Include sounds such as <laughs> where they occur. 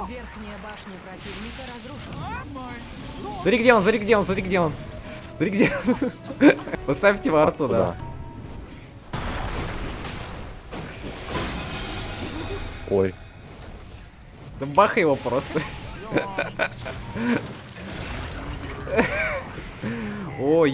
Верхняя башня противника разрушена. Смотри, где он, смотри, где он, смотри, где он. Смотри, где он. <laughs> Поставьте его арту, да. Ой. Да бахай его просто. <laughs> Ой.